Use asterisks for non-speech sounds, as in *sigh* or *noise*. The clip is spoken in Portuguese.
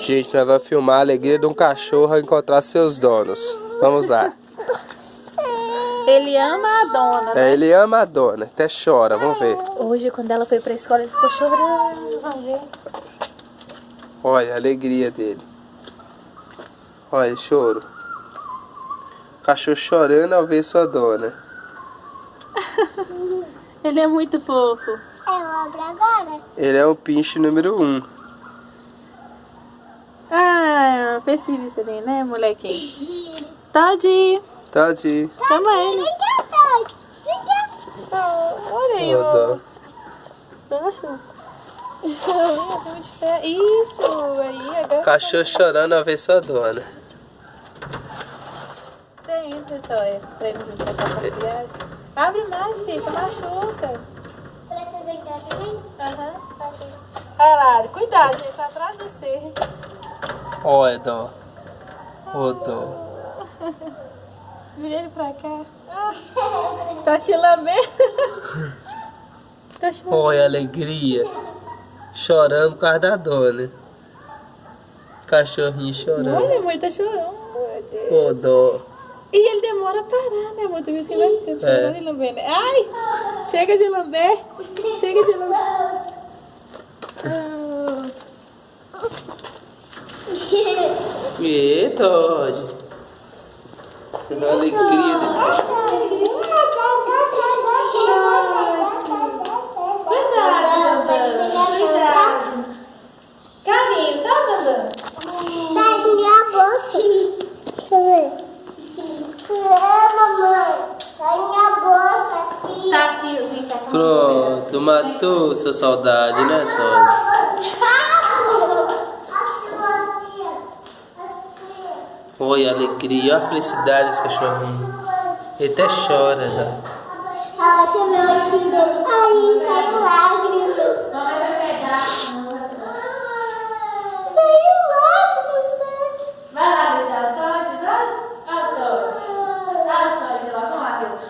Gente, nós vamos filmar a alegria de um cachorro ao encontrar seus donos. Vamos lá. Ele ama a dona, né? É, ele ama a dona, até chora, vamos ver. Hoje, quando ela foi pra escola, ele ficou chorando. Vamos ver. Olha a alegria dele. Olha, choro. Cachorro chorando ao ver sua dona. *laughs* Ele é muito fofo. Eu abro agora. Ele é o pinche número um. Isso ali, né, molequinho? Todd, Tadinho. chama ele. Vem cá, Todd. Vem cá. Ah, olha aí, ó. Nossa. *laughs* Isso, aí agora. Cachorro chorando ao ver sua dona. Você entra, Toia, pra ele não pra viagem. Abre mais, filho, você machuca. Precisa entrar também? Aham, tá. Olha lá, cuidado, ele tá atrás de você. Ô, dó. Vira ele pra cá. Tá te lambendo. *laughs* tá chorando. Olha a alegria. Chorando por causa da dona. Cachorrinho chorando. Olha, mãe, tá chorando. Ô, dó. E ele demora a parar, né? Muita vez que ele vai ficando chorando É. e lambendo. Ai! Chega de lamber! Chega de lamber! *laughs* Ah, E Todd. A alegria desse cachorro. Carinho, tá, Dandan? Tá na minha bolsa. Deixa eu ver. É, mamãe. Tá minha bolsa aqui. Tá aqui. Pronto, matou sua saudade, né, Todd? Olha a alegria, olha a felicidade desse cachorrinho. Ele até chora já. Ela chama o anjinho dele. Aí saiu lágrimas. Saiu lágrimas, Vai lá, Lisa. Todd, vai. Olha o Todd. Olha o Todd lá. Vamos lá, Milton.